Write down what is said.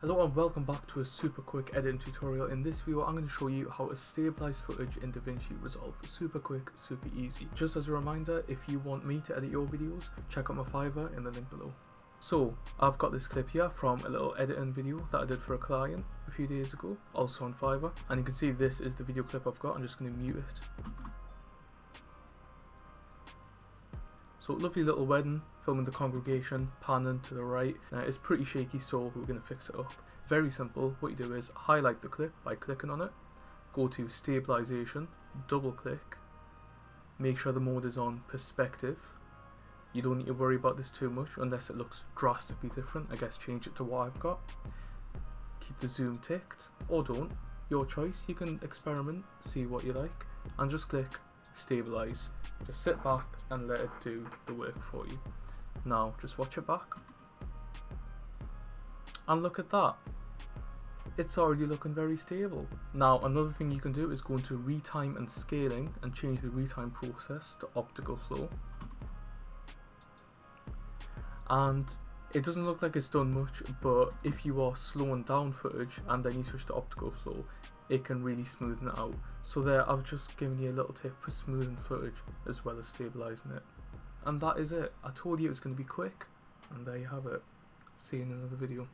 Hello and welcome back to a super quick editing tutorial. In this video I'm going to show you how to stabilize footage in DaVinci Resolve. Super quick, super easy. Just as a reminder, if you want me to edit your videos, check out my Fiverr in the link below. So, I've got this clip here from a little editing video that I did for a client a few days ago, also on Fiverr. And you can see this is the video clip I've got, I'm just going to mute it. So lovely little wedding, filming the congregation, panning to the right. Now it's pretty shaky so we're going to fix it up. Very simple, what you do is highlight the clip by clicking on it, go to stabilization, double click, make sure the mode is on perspective. You don't need to worry about this too much unless it looks drastically different. I guess change it to what I've got. Keep the zoom ticked or don't, your choice. You can experiment, see what you like and just click stabilize. Just sit back and let it do the work for you. Now, just watch it back. And look at that. It's already looking very stable. Now, another thing you can do is go into retime and scaling and change the retime process to optical flow. And it doesn't look like it's done much, but if you are slowing down footage and then you switch to optical flow, it can really smoothen it out. So there, I've just given you a little tip for smoothing footage as well as stabilizing it. And that is it. I told you it was going to be quick, and there you have it. See you in another video.